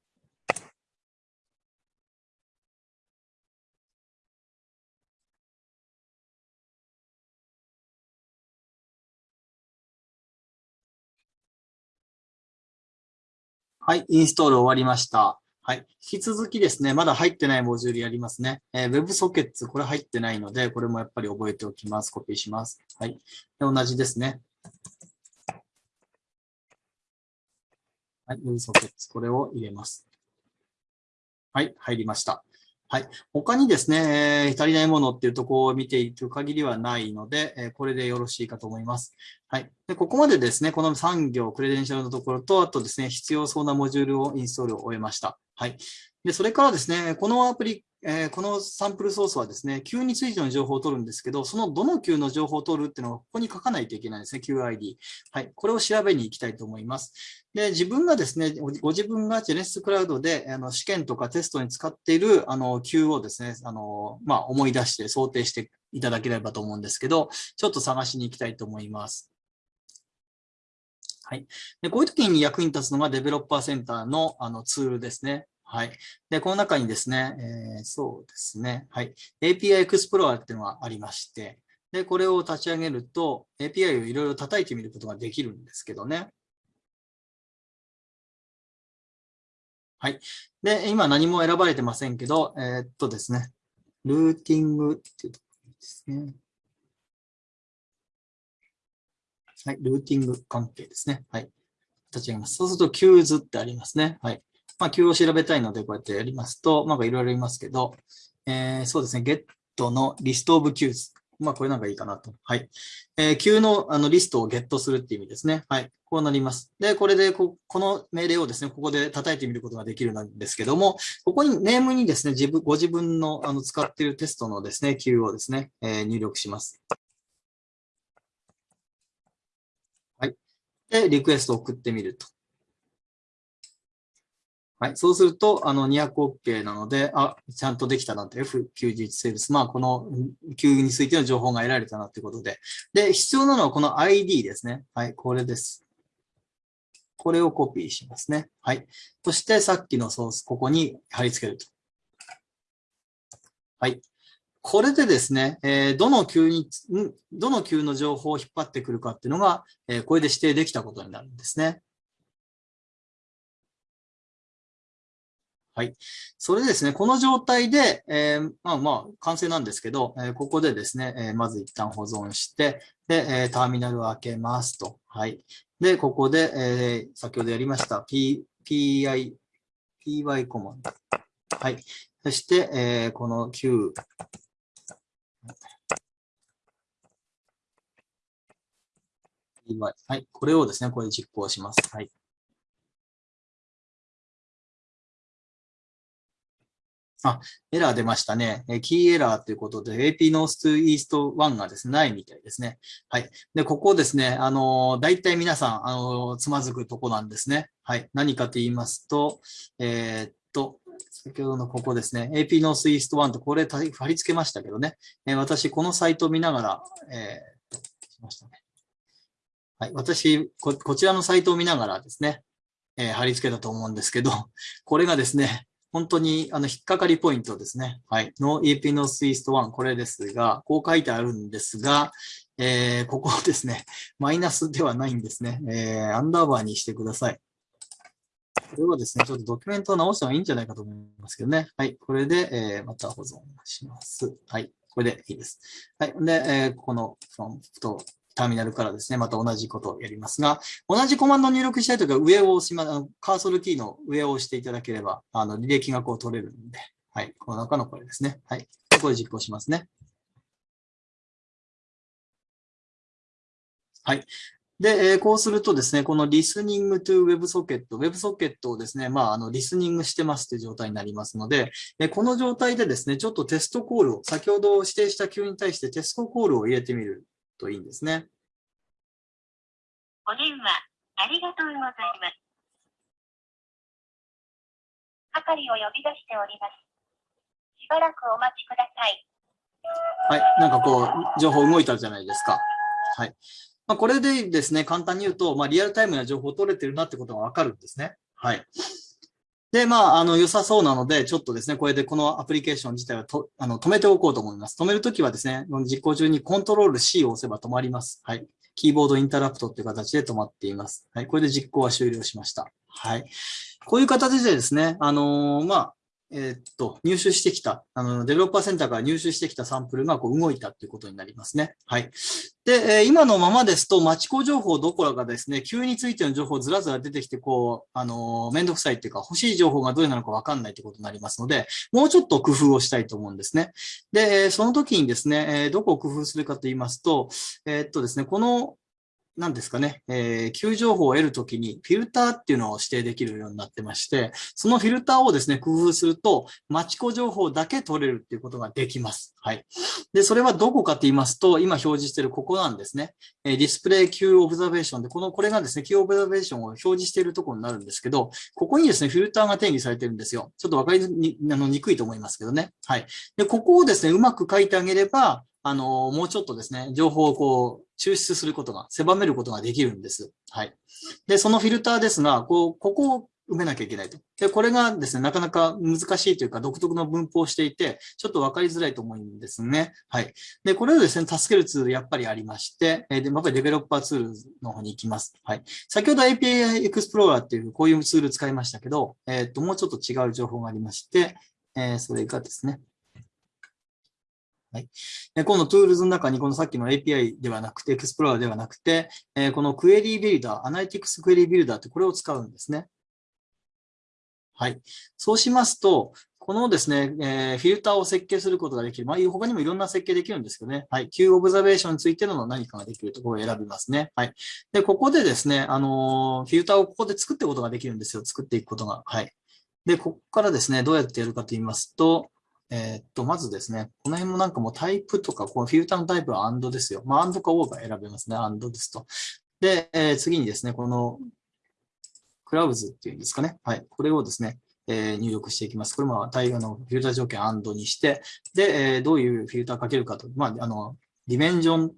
はい、インストール終わりました。はい。引き続きですね、まだ入ってないモジュールやりますね。えー、WebSockets、これ入ってないので、これもやっぱり覚えておきます。コピーします。はい。で同じですね。はい、WebSockets、これを入れます。はい、入りました。はい。他にですね、えー、足りないものっていうところを見ていく限りはないので、えー、これでよろしいかと思います。はい。で、ここまでですね、この産業、クレデンシャルのところと、あとですね、必要そうなモジュールをインストールを終えました。はい。で、それからですね、このアプリ、えー、このサンプルソースはですね、Q についての情報を取るんですけど、そのどの Q の情報を取るっていうのをここに書かないといけないですね、QID。はい。これを調べに行きたいと思います。で、自分がですね、ご自分が Genesis Cloud であの試験とかテストに使っているあの Q をですね、あの、まあ、思い出して想定していただければと思うんですけど、ちょっと探しに行きたいと思います。はい。でこういう時に役に立つのがデベロッパーセンターのあのツールですね。はい。で、この中にですね、えー、そうですね、はい。API Explorer っていうのがありまして、で、これを立ち上げると、API をいろいろ叩いてみることができるんですけどね。はい。で、今何も選ばれてませんけど、えー、っとですね、ルーティングっていうところですね。はい、ルーティング関係ですね。はい。立ち上げます。そうすると、Qs ってありますね。はい。まあ、Q を調べたいので、こうやってやりますと、なんかいろいろいますけど、えー、そうですね、get の list of Qs。まあ、これなんかいいかなと。はい。えー、Q のあのリストをゲットするっていう意味ですね。はい。こうなります。で、これでこ、この命令をですね、ここで叩いてみることができるんですけども、ここにネームにですね、自分、ご自分のあの使っているテストのですね、Q をですね、えー、入力します。はい。で、リクエストを送ってみると。はい。そうすると、あの、200OK なので、あ、ちゃんとできたなって、F91 セールス。まあ、この Q についての情報が得られたなってことで。で、必要なのはこの ID ですね。はい。これです。これをコピーしますね。はい。そして、さっきのソース、ここに貼り付けると。はい。これでですね、えー、どの Q に、どの Q の情報を引っ張ってくるかっていうのが、えー、これで指定できたことになるんですね。はい。それでですね、この状態で、えー、まあまあ、完成なんですけど、えー、ここでですね、えー、まず一旦保存して、で、えターミナルを開けますと。はい。で、ここで、え先ほどやりました、P、PI、PY コマンド。はい。そして、えこの Q、はい。これをですね、これ実行します。はい。あ、エラー出ましたね。キーエラーということで、AP North to East 1がですね、ないみたいですね。はい。で、ここですね、あの、大体皆さん、あの、つまずくとこなんですね。はい。何かと言いますと、えー、っと、先ほどのここですね、AP North East 1とこれ貼り付けましたけどね、え、私、このサイトを見ながら、えー、しましたね。はい。私こ、こちらのサイトを見ながらですね、え、貼り付けたと思うんですけど、これがですね、本当にあの引っかかりポイントですね。はい。No EP No East 1、これですが、こう書いてあるんですが、えー、ここですね、マイナスではないんですね。えー、アンダーバーにしてください。これはですね、ちょっとドキュメントを直した方がいいんじゃないかと思いますけどね。はい。これで、えー、また保存します。はい。これでいいです。はい。で、えー、このフロントターミナルからですね、また同じことをやりますが、同じコマンドを入力したいときは上を押しま、カーソルキーの上を押していただければ、あの、履歴がこう取れるんで、はい。この中のこれですね。はい。これ実行しますね。はい。で、えー、こうするとですね、この listening to WebSocket、WebSocket をですね、まあ、あの、リスニングしてますという状態になりますので、えこの状態でですね、ちょっとテストコールを、先ほど指定した Q に対してテストコールを入れてみるといいんですね。お電話、ありがとうございます。係を呼び出しております。しばらくお待ちください。はい。なんかこう、情報動いたじゃないですか。はい。まあ、これでですね、簡単に言うと、まあ、リアルタイムな情報を取れてるなってことがわかるんですね。はい。で、まあ、あの、良さそうなので、ちょっとですね、これでこのアプリケーション自体はとあの止めておこうと思います。止めるときはですね、実行中にコントロール C を押せば止まります。はい。キーボードインタラプトっていう形で止まっています。はい。これで実行は終了しました。はい。こういう形でですね、あのー、まあ、えー、っと、入手してきた、あの、デベロッパーセンターから入手してきたサンプルがこう動いたっていうことになりますね。はい。で、えー、今のままですと、町子情報どころかですね、急についての情報ずらずら出てきて、こう、あのー、めんどくさいっていうか、欲しい情報がどれなのかわかんないってことになりますので、もうちょっと工夫をしたいと思うんですね。で、その時にですね、えどこを工夫するかと言いますと、えっとですね、このなんですかね、えー、Q 情報を得るときにフィルターっていうのを指定できるようになってまして、そのフィルターをですね、工夫すると、マチコ情報だけ取れるっていうことができます。はい。で、それはどこかと言いますと、今表示しているここなんですね。えー、ディスプレイ Q オブザベーションで、この、これがですね、Q オブザベーションを表示しているところになるんですけど、ここにですね、フィルターが定義されてるんですよ。ちょっとわかりにあのにくいと思いますけどね。はい。で、ここをですね、うまく書いてあげれば、あの、もうちょっとですね、情報をこう、抽出することが、狭めることができるんです。はい。で、そのフィルターですが、こう、ここを埋めなきゃいけないと。で、これがですね、なかなか難しいというか、独特の文法をしていて、ちょっとわかりづらいと思うんですね。はい。で、これをですね、助けるツールやっぱりありまして、えで、やっぱりデベロッパーツールの方に行きます。はい。先ほど API Explorer っていうこういうツール使いましたけど、えっ、と、もうちょっと違う情報がありまして、えー、それがですね、はい。でこの Tools の中に、このさっきの API ではなくて、Explorer ではなくて、え、この Query Builder、Analytics Query Builder ってこれを使うんですね。はい。そうしますと、このですね、えー、フィルターを設計することができる。まあ、他にもいろんな設計できるんですけどね。はい。Q オブザベーションについての何かができるところを選びますね。はい。で、ここでですね、あのー、フィルターをここで作っていくことができるんですよ。作っていくことが。はい。で、ここからですね、どうやってやるかと言いますと、えー、っと、まずですね、この辺もなんかもうタイプとか、このフィルターのタイプはアンドですよ。まあ、AND か OR が選べますね。アンドですと。で、えー、次にですね、このクラウズっていうんですかね。はい。これをですね、えー、入力していきます。これも対応のフィルター条件 AND にして、で、えー、どういうフィルターかけるかと、まあ、あの、ディメンジョン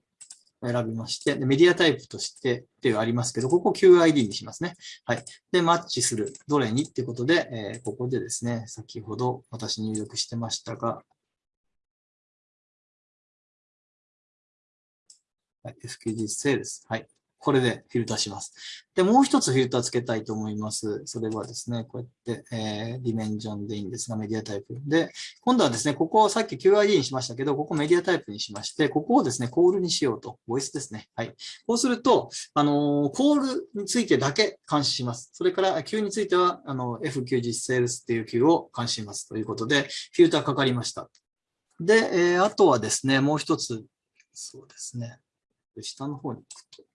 選びまして、でメディアタイプとしてっていうありますけど、ここ QID にしますね。はい。で、マッチする。どれにっていうことで、えー、ここでですね、先ほど私入力してましたが、はい、FQG セールス。はい。これでフィルターします。で、もう一つフィルターつけたいと思います。それはですね、こうやって、えー、ディメンジョンでいいんですが、メディアタイプ。で、今度はですね、ここをさっき QID にしましたけど、ここメディアタイプにしまして、ここをですね、コールにしようと。ボイスですね。はい。こうすると、あのー、コールについてだけ監視します。それから、Q については、あの、FQ 実セールスっていう Q を監視します。ということで、フィルターかかりました。で、えー、あとはですね、もう一つ、そうですね。下の方に行くと。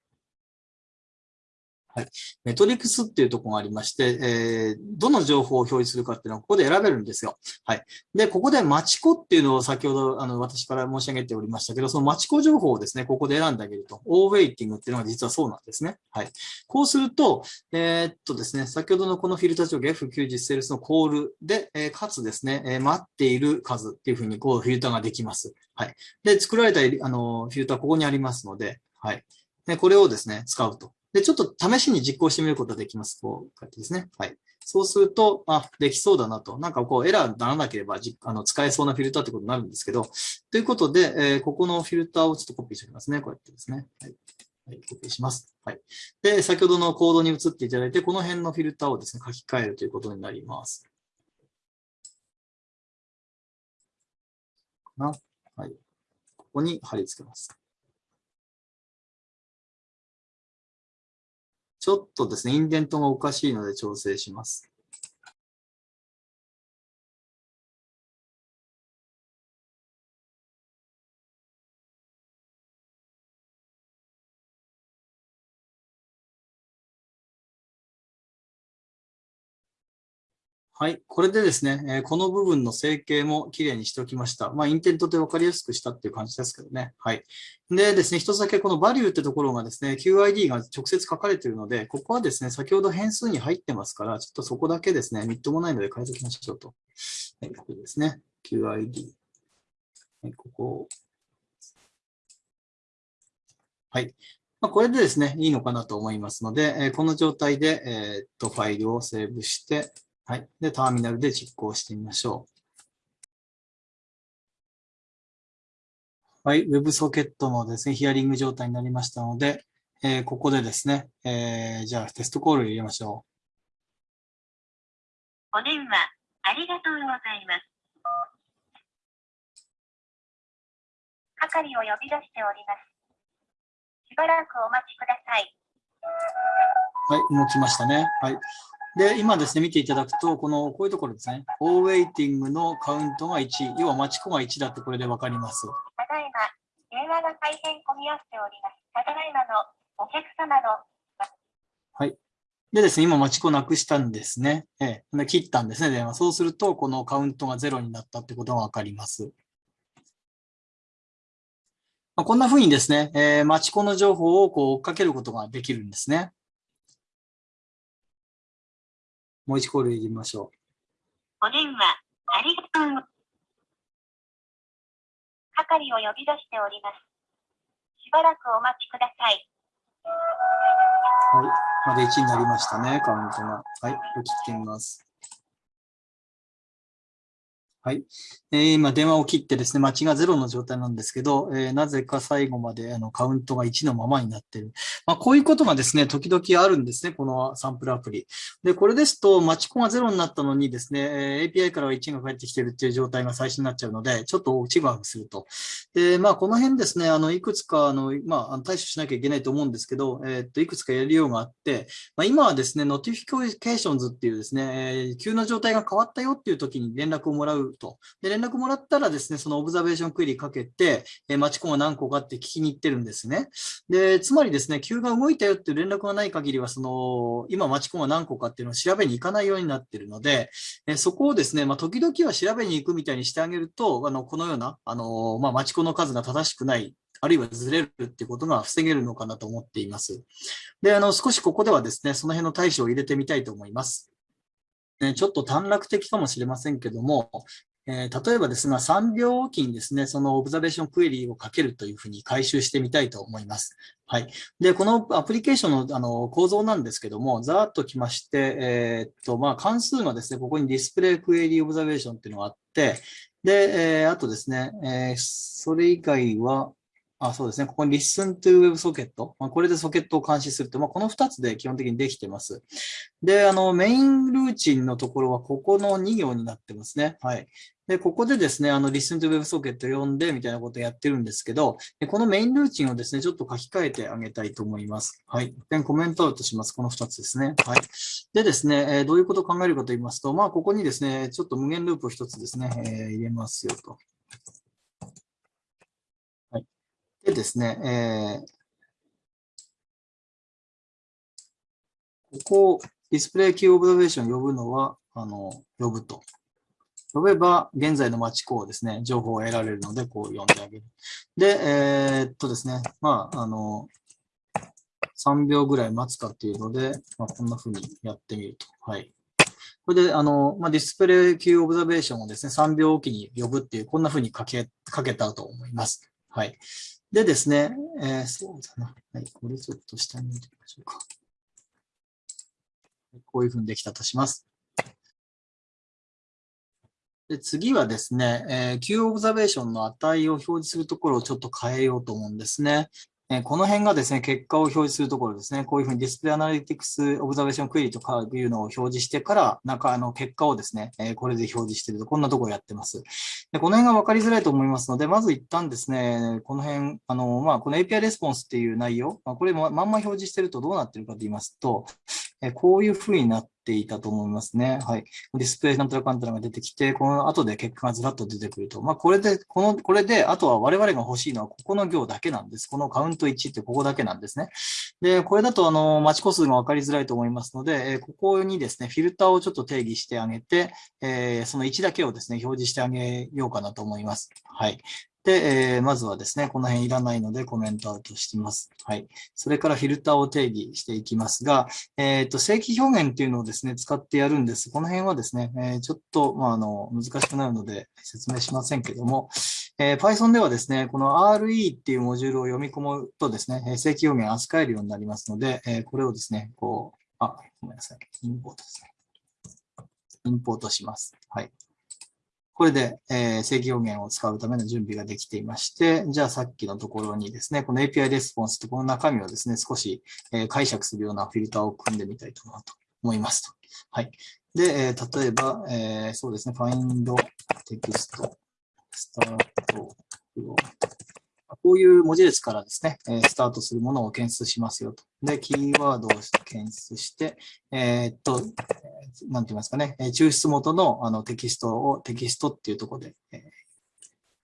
はい。メトリクスっていうとこがありまして、えー、どの情報を表示するかっていうのはここで選べるんですよ。はい。で、ここでマチコっていうのを先ほど、あの、私から申し上げておりましたけど、そのマチコ情報をですね、ここで選んであげると。オーウェイティングっていうのが実はそうなんですね。はい。こうすると、えー、っとですね、先ほどのこのフィルター条件 F9 実セールスのコールで、えー、かつですね、え、待っている数っていうふうにこうフィルターができます。はい。で、作られたあのフィルターここにありますので、はい。で、これをですね、使うと。で、ちょっと試しに実行してみることができます。こう、こうやってですね。はい。そうすると、あ、できそうだなと。なんかこう、エラーにならなければじあの使えそうなフィルターってことになるんですけど、ということで、えー、ここのフィルターをちょっとコピーしておきますね。こうやってですね。はい。はい、コピーします。はい。で、先ほどのコードに移っていただいて、この辺のフィルターをですね、書き換えるということになります。な。はい。ここに貼り付けます。ちょっとですね、インデントがおかしいので調整します。はい。これでですね、え、この部分の整形もきれいにしておきました。まあ、インテントで分かりやすくしたっていう感じですけどね。はい。でですね、一つだけこのバリューってところがですね、QID が直接書かれているので、ここはですね、先ほど変数に入ってますから、ちょっとそこだけですね、みっともないので変えておきましょうと。はい、ここですね。QID。はい、ここ。はい。ま、これでですね、いいのかなと思いますので、えー、この状態で、え、っと、ファイルをセーブして、はい。で、ターミナルで実行してみましょう。はい。WebSocket のですね、ヒアリング状態になりましたので、えー、ここでですね、えー、じゃあテストコールを入れましょう。お電話、ありがとうございます。係を呼び出しております。しばらくお待ちください。はい、動きましたね。はい。で、今ですね、見ていただくと、この、こういうところですね。オーウェイティングのカウントが1、要は待ち子が1だってこれでわかります。ただいま、電話が大変混み合っております。ただいまのお客様の。はい。でですね、今待ち子なくしたんですね。ええ。で切ったんですね、電話。そうすると、このカウントが0になったってことがわかります。まあ、こんな風にですね、えー、待ち子の情報をこう追っかけることができるんですね。もう一コール入れましょう。お電話、ありがとう。係を呼び出しております。しばらくお待ちください。はい。まで1になりましたね、カウントが。はい、これ切ってみます。はい。えー今、電話を切ってですね、待ちが0の状態なんですけど、えーなぜか最後まであのカウントが1のままになっている。まあ、こういうことがですね、時々あるんですね、このサンプルアプリ。で、これですと、待ち呼が0になったのにですね、えー API からは1が返ってきているっていう状態が最初になっちゃうので、ちょっとちぐはぐすると。で、まあ、この辺ですね、あの、いくつか、あの、まあ、対処しなきゃいけないと思うんですけど、えーっと、いくつかやりようがあって、まあ、今はですね、 Notifications っていうですね、え急な状態が変わったよっていう時に連絡をもらうと。で、連絡もらったらですね、その Observation Query かけて、えー、待ち呼が何個かって聞きに行ってるんですね。で、つまりですね、急が動いたよっていう連絡がない限りは、その、今待ちコンが何個かっていうのを調べに行かないようになってるので、えーそこをですね、まあ、時々は調べに行くみたいにしてあげると、あの、このような、あの、まあ、待ちコンの数が正しくない、あるいはずれるっていうことが防げるのかなと思っています。で、あの、少しここではですね、その辺の対処を入れてみたいと思います。ねちょっと短絡的かもしれませんけども、えー例えばですが、3秒おきにですね、そのオブザベーションクエリをかけるというふうに回収してみたいと思います。はい。で、このアプリケーションのあの構造なんですけども、ざーっときまして、えーっと、まあ、関数がですね、ここにディスプレイクエリオブザベーションっていうのがあって、で、えーあとですね、えそれ以外は、あ、そうですね。ここに Listen to WebSocket。まあ、これでソケットを監視すると、まあ、この2つで基本的にできてます。で、あの、メインルーチンのところはここの2行になってますね。はい。で、ここでですね、あの、Listen to WebSocket 読んでみたいなことをやってるんですけど、このメインルーチンをですね、ちょっと書き換えてあげたいと思います。はい。で、コメントアウトします。この2つですね。はい。でですね、えどういうことを考えるかと言いますと、まあ、ここにですね、ちょっと無限ループを1つですね、えー入れますよと。はい。でですね、えーここを Display Queue Observation 呼ぶのは、あの、呼ぶと。呼べば、現在の待ち呼をですね、情報を得られるので、こう呼んであげる。で、えーっとですね、まあ、あの、3秒ぐらい待つかっていうので、まあ、こんな風にやってみると。はい。これで、あの、まあ、 Display Queue Observation をですね、3秒おきに呼ぶっていう、こんな風にかけ、かけたと思います。はい。でですね、えーそうだな。はい。これちょっと下に見てみましょうか。こういうふうにできたとします。で次はですね、えー Q オブザベーションの値を表示するところをちょっと変えようと思うんですね。えこの辺がですね、結果を表示するところですね。こういうふうに Display Analytics Observation Query とかいうのを表示してから、中あの結果をですね、えこれで表示していると、こんなところやってます。でこの辺が分かりづらいと思いますので、まず一旦ですね、この辺、あの、まあ、この API レスポンスっていう内容、まあ、これままんま表示してるとどうなってるかと言いますと、えこういうふうになっていたと思いますね。はい。ディスプレイなんたらかんたらが出てきて、この後で結果がずらっと出てくると。まあ、これで、この、これで、あとは我々が欲しいのはここの行だけなんです。このカウント1ってここだけなんですね。で、これだと、あの、待ち個数が分かりづらいと思いますので、えここにですね、フィルターをちょっと定義してあげて、えその1だけをですね、表示してあげようかなと思います。はい。で、えーまずはですね、この辺いらないのでコメントアウトしてます。はい。それからフィルターを定義していきますが、えっ、と、正規表現っていうのをですね、使ってやるんです。この辺はですね、えーちょっと、まあ、あの、難しくなるので説明しませんけども、えー Python ではですね、この RE っていうモジュールを読み込むとですね、正規表現扱えるようになりますので、えーこれをですね、こう、あ、ごめんなさい。インポートですね。インポートします。はい。これで、えー正規表現を使うための準備ができていまして、じゃあさっきのところにですね、この API レスポンスってこの中身をですね、少し、え解釈するようなフィルターを組んでみたいと思いますと。はい。で、え例えば、えそうですね、find text, start, こういう文字列からですね、えスタートするものを検出しますよと。で、キーワードを検出して、えーっと、なんて言いますかね、抽出元のあのテキストをテキストっていうところで、えー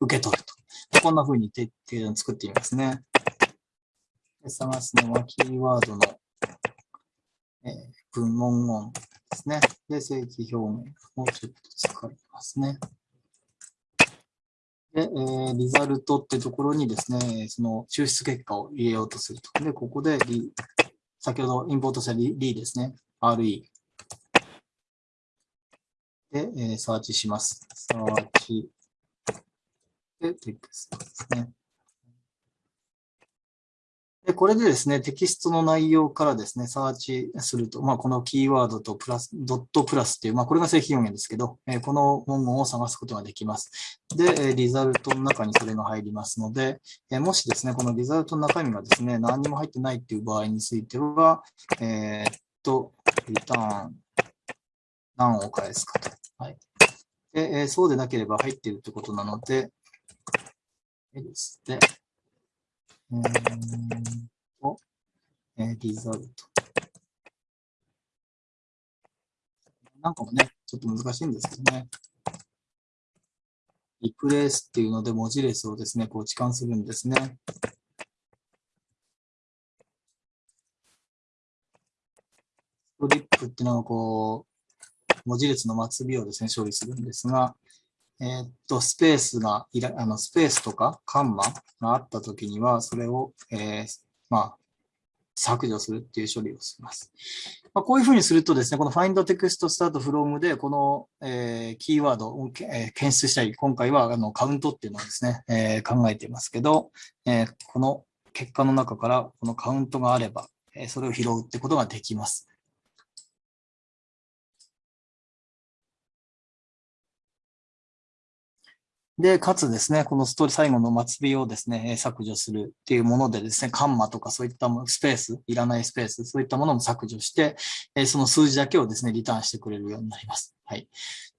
受け取ると。こんな風にてて作ってみますね。で探すのはキーワードの、えー文文言ですね。で、正規表現をちょっと使いますね。で、えーリザルトってところにですね、その抽出結果を入れようとすると。で、ここでリ、先ほどインポートしたリリですね。RE。で、えーサーチします。サーチ。で、テクストですね。で、これでですね、テキストの内容からですね、サーチすると、まあ、このキーワードとプラス、ドットプラスっていう、まあ、これが正規表現ですけど、えー、この文言を探すことができます。で、リザルトの中にそれが入りますので、えー、もしですね、このリザルトの中身がですね、何にも入ってないっていう場合については、えー、っと、リターン、何を返すかと。はい。で、えー、そうでなければ入っているということなので、えですね。え、リザルト。なんかもね、ちょっと難しいんですけどね。リプレイスっていうので文字列をですね、こう置換するんですね。ストリップっていうのはこう、文字列の末尾をですね、処理するんですが、えー、っと、スペースがいら、あの、スペースとかカンマがあったときには、それを、えー、まあ、削除するっていう処理をします。まあ、こういうふうにするとですね、この find text start from で、この、えー、キーワードを、えー、検出したり、今回はあのカウントっていうのをですね、えー、考えていますけど、えー、この結果の中からこのカウントがあれば、えー、それを拾うってことができます。で、かつですね、このストーリー最後の末尾をですね、削除するっていうものでですね、カンマとかそういったスペース、いらないスペース、そういったものも削除して、その数字だけをですね、リターンしてくれるようになります。はい。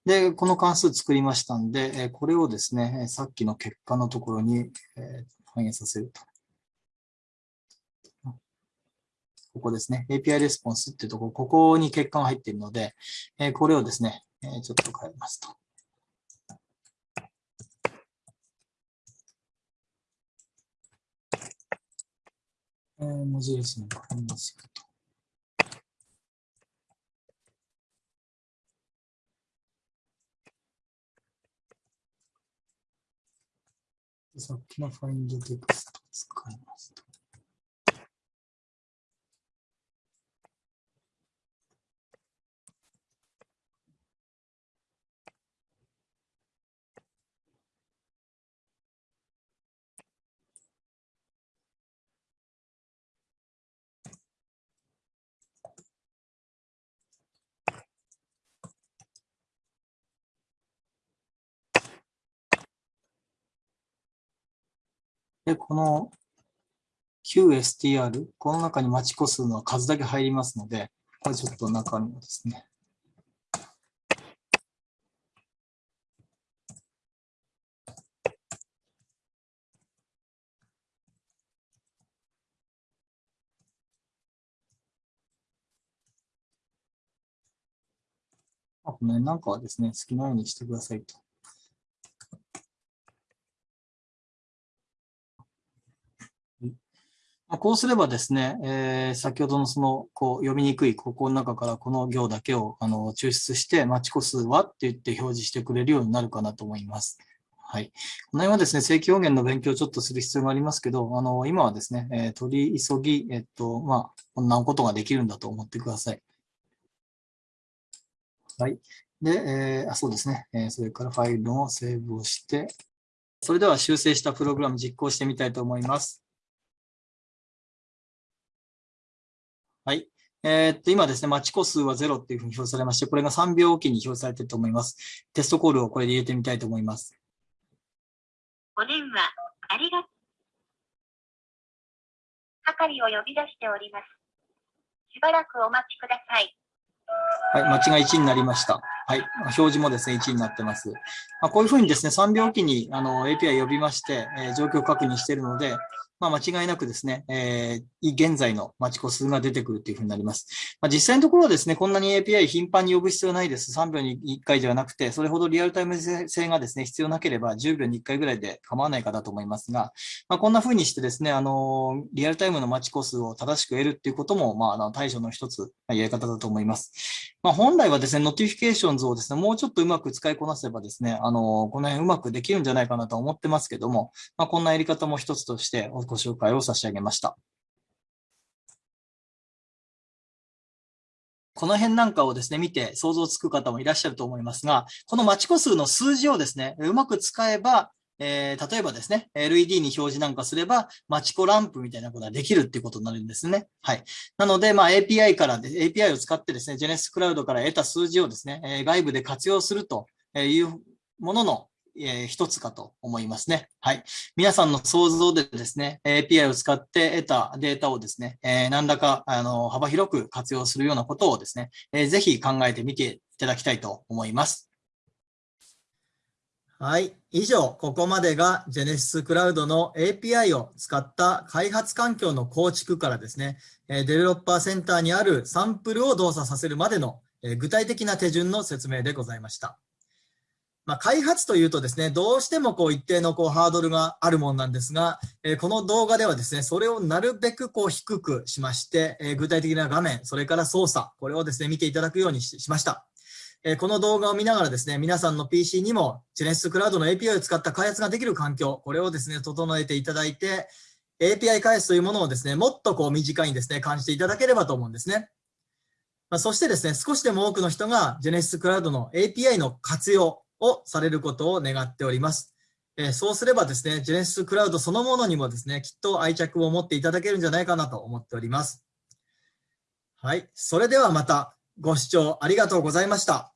で、この関数作りましたんで、これをですね、さっきの結果のところに反映させると。ここですね。API レスポンスっていうところ、ここに結果が入っているので、これをですね、ちょっと変えますと。えー、文字列に変えますると。さっきのファインドテクストを使いますと。で、この QSTR、この中に待ち個数の数だけ入りますので、これちょっと中身をですね。あ、この辺なんかはですね、好きなようにしてくださいと。こうすればですね、えー、先ほどのその、こう、読みにくい、ここの中からこの行だけを、あの、抽出して、待ち個数はって言って表示してくれるようになるかなと思います。はい。この辺はですね、正規表現の勉強をちょっとする必要がありますけど、あの、今はですね、えー、取り急ぎ、えっと、まあ、こんなことができるんだと思ってください。はい。で、えー、あ、そうですね。えー、それからファイルをセーブをして、それでは修正したプログラム実行してみたいと思います。えー、っと、今ですね、待ち個数は0っていうふうに表示されまして、これが3秒おきに表示されていると思います。テストコールをこれで入れてみたいと思います。お電話、ありがとう。係を呼び出しております。しばらくお待ちください。はい、間違い1になりました。はい、表示もですね、1になってます。まあ、こういうふうにですね、3秒おきにあの API 呼びまして、えー、状況確認しているので、まあ、間違いなくですね、えー、現在の待ち個数が出てくるというふうになります。まあ、実際のところはですね、こんなに API 頻繁に呼ぶ必要ないです。3秒に1回ではなくて、それほどリアルタイム性がですね、必要なければ10秒に1回ぐらいで構わないかだと思いますが、まあ、こんなふうにしてですね、あの、リアルタイムの待ち個数を正しく得るっていうことも、まあ、あの対処の一つ、やり方だと思います。まあ、本来はですね、 Notifications をですね、もうちょっとうまく使いこなせばですね、あの、この辺うまくできるんじゃないかなと思ってますけども、まあ、こんなやり方も一つとしてご紹介をさせて上げました。この辺なんかをですね、見て想像つく方もいらっしゃると思いますが、この待ち呼数の数字をですね、うまく使えば、えー、例えばですね、LED に表示なんかすれば、待ち呼ランプみたいなことができるっていうことになるんですね。はい。なので、まあ、API から、API を使ってですね、Genesis Cloud から得た数字をですね、外部で活用するというもののえー、一つかと思いますね。はい。皆さんの想像でですね、API を使って得たデータをですね、えー、何らか、あの、幅広く活用するようなことをですね、えー、ぜひ考えてみていただきたいと思います。はい。以上、ここまでが Genesis Cloud の API を使った開発環境の構築からですね、デベロッパーセンターにあるサンプルを動作させるまでの具体的な手順の説明でございました。まあ、開発というとですね、どうしてもこう一定のこうハードルがあるもんなんですが、えー、この動画ではですね、それをなるべくこう低くしまして、えー、具体的な画面、それから操作、これをですね、見ていただくようにしました。えー、この動画を見ながらですね、皆さんの PC にも Genesis Cloud の API を使った開発ができる環境、これをですね、整えていただいて、API 開発というものをですね、もっとこう短いにですね、感じていただければと思うんですね。まあ、そしてですね、少しでも多くの人が Genesis Cloud の API の活用、をされることを願っております。えそうすればですね、ジェネシスクラウドそのものにもですね、きっと愛着を持っていただけるんじゃないかなと思っております。はい。それではまたご視聴ありがとうございました。